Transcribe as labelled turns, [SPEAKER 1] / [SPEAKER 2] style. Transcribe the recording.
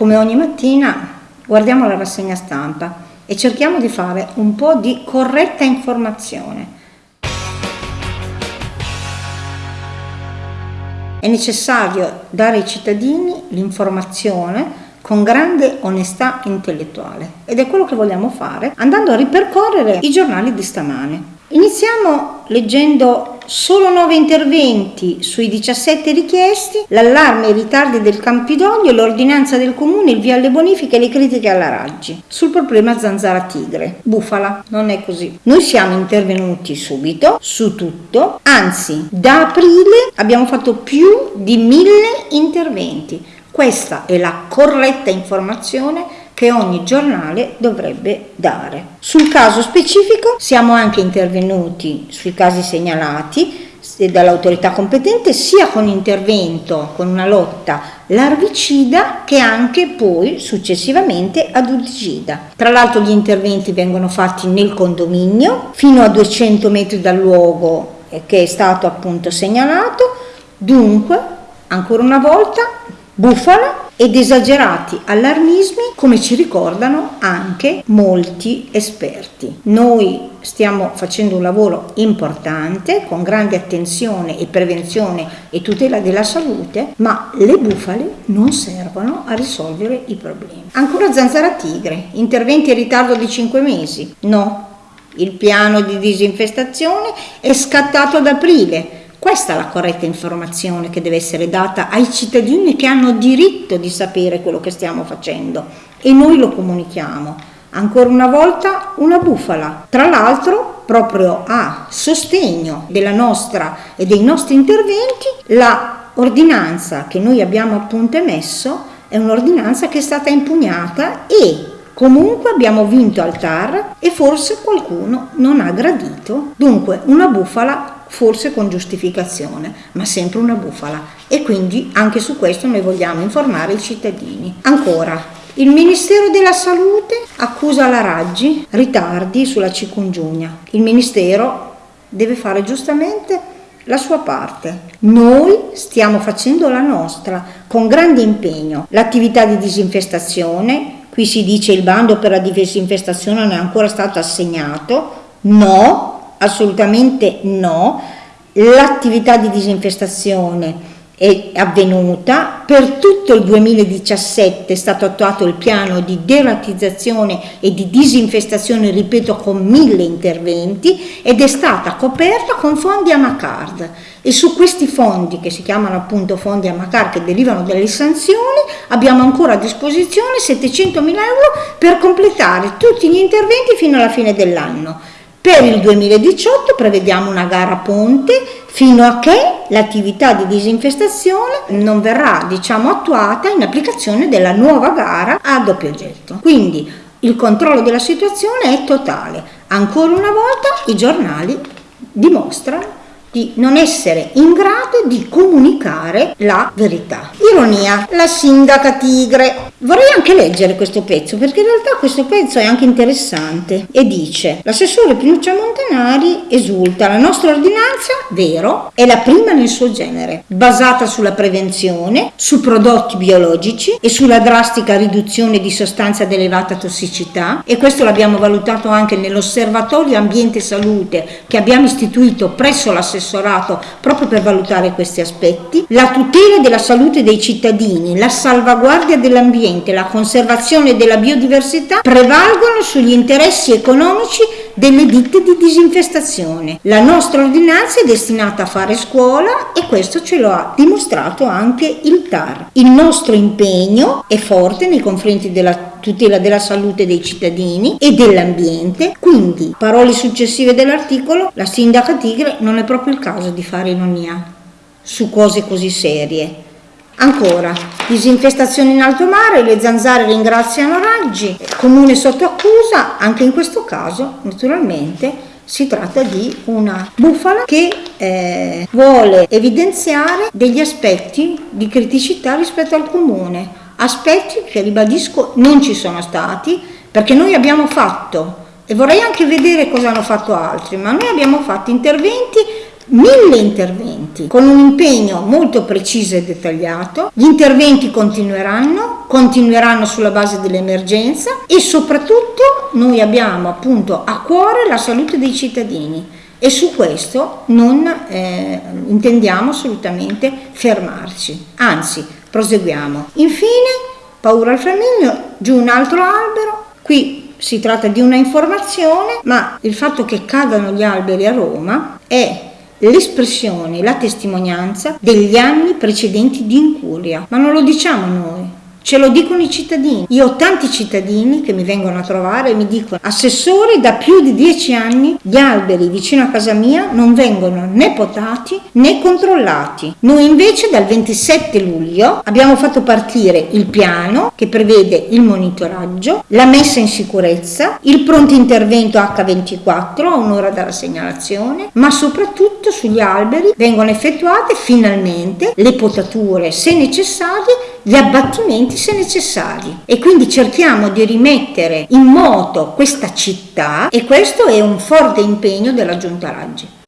[SPEAKER 1] come ogni mattina guardiamo la rassegna stampa e cerchiamo di fare un po' di corretta informazione. È necessario dare ai cittadini l'informazione con grande onestà intellettuale ed è quello che vogliamo fare andando a ripercorrere i giornali di stamane. Iniziamo leggendo solo 9 interventi sui 17 richiesti, l'allarme i ritardi del Campidoglio, l'ordinanza del comune, il via alle bonifiche e le critiche alla Raggi. Sul problema zanzara tigre, bufala, non è così. Noi siamo intervenuti subito su tutto, anzi da aprile abbiamo fatto più di mille interventi. Questa è la corretta informazione che ogni giornale dovrebbe dare. Sul caso specifico siamo anche intervenuti sui casi segnalati dall'autorità competente sia con intervento, con una lotta larvicida che anche poi successivamente ad udicida. Tra l'altro gli interventi vengono fatti nel condominio fino a 200 metri dal luogo che è stato appunto segnalato, dunque ancora una volta bufala ed esagerati allarmismi come ci ricordano anche molti esperti. Noi stiamo facendo un lavoro importante con grande attenzione e prevenzione e tutela della salute, ma le bufale non servono a risolvere i problemi. Ancora zanzara tigre, interventi in ritardo di 5 mesi? No, il piano di disinfestazione è scattato ad aprile questa è la corretta informazione che deve essere data ai cittadini che hanno diritto di sapere quello che stiamo facendo e noi lo comunichiamo. Ancora una volta una bufala. Tra l'altro, proprio a sostegno della nostra e dei nostri interventi, la ordinanza che noi abbiamo appunto emesso è un'ordinanza che è stata impugnata e Comunque abbiamo vinto al TAR e forse qualcuno non ha gradito. Dunque una bufala forse con giustificazione, ma sempre una bufala. E quindi anche su questo noi vogliamo informare i cittadini. Ancora, il Ministero della Salute accusa la Raggi ritardi sulla cicungiugna. Il Ministero deve fare giustamente la sua parte. Noi stiamo facendo la nostra con grande impegno. L'attività di disinfestazione, qui si dice il bando per la disinfestazione non è ancora stato assegnato. No, assolutamente no, l'attività di disinfestazione è avvenuta, per tutto il 2017 è stato attuato il piano di deratizzazione e di disinfestazione, ripeto, con mille interventi ed è stata coperta con fondi Amacard. E su questi fondi, che si chiamano appunto fondi Amacard che derivano dalle sanzioni, abbiamo ancora a disposizione 700 mila euro per completare tutti gli interventi fino alla fine dell'anno. Per il 2018 prevediamo una gara ponte fino a che l'attività di disinfestazione non verrà diciamo, attuata in applicazione della nuova gara a doppio getto. Quindi il controllo della situazione è totale. Ancora una volta i giornali dimostrano di non essere in grado di comunicare la verità. Ironia, la sindaca tigre. Vorrei anche leggere questo pezzo perché in realtà questo pezzo è anche interessante e dice l'assessore Pinuccia Montanari esulta la nostra ordinanza, vero, è la prima nel suo genere, basata sulla prevenzione, su prodotti biologici e sulla drastica riduzione di sostanze ad elevata tossicità e questo l'abbiamo valutato anche nell'osservatorio ambiente salute che abbiamo istituito presso l'assessore assessorato proprio per valutare questi aspetti, la tutela della salute dei cittadini, la salvaguardia dell'ambiente, la conservazione della biodiversità prevalgono sugli interessi economici delle ditte di disinfestazione. La nostra ordinanza è destinata a fare scuola e questo ce lo ha dimostrato anche il TAR. Il nostro impegno è forte nei confronti della tutela della salute dei cittadini e dell'ambiente. Quindi, parole successive dell'articolo, la sindaca Tigre non è proprio il caso di fare ironia su cose così serie. Ancora, disinfestazione in alto mare, le zanzare ringraziano Raggi, comune sotto accusa, anche in questo caso naturalmente si tratta di una bufala che eh, vuole evidenziare degli aspetti di criticità rispetto al comune, aspetti che ribadisco non ci sono stati perché noi abbiamo fatto e vorrei anche vedere cosa hanno fatto altri, ma noi abbiamo fatto interventi mille interventi con un impegno molto preciso e dettagliato. Gli interventi continueranno, continueranno sulla base dell'emergenza e soprattutto noi abbiamo appunto a cuore la salute dei cittadini e su questo non eh, intendiamo assolutamente fermarci, anzi proseguiamo. Infine, paura al flaminio, giù un altro albero, qui si tratta di una informazione, ma il fatto che cadano gli alberi a Roma è l'espressione, la testimonianza degli anni precedenti di incuria, ma non lo diciamo noi, Ce lo dicono i cittadini. Io ho tanti cittadini che mi vengono a trovare e mi dicono, assessore, da più di dieci anni gli alberi vicino a casa mia non vengono né potati né controllati. Noi invece dal 27 luglio abbiamo fatto partire il piano che prevede il monitoraggio, la messa in sicurezza, il pronto intervento H24 a un'ora dalla segnalazione, ma soprattutto sugli alberi vengono effettuate finalmente le potature se necessarie gli abbattimenti se necessari e quindi cerchiamo di rimettere in moto questa città e questo è un forte impegno della Giunta Raggi.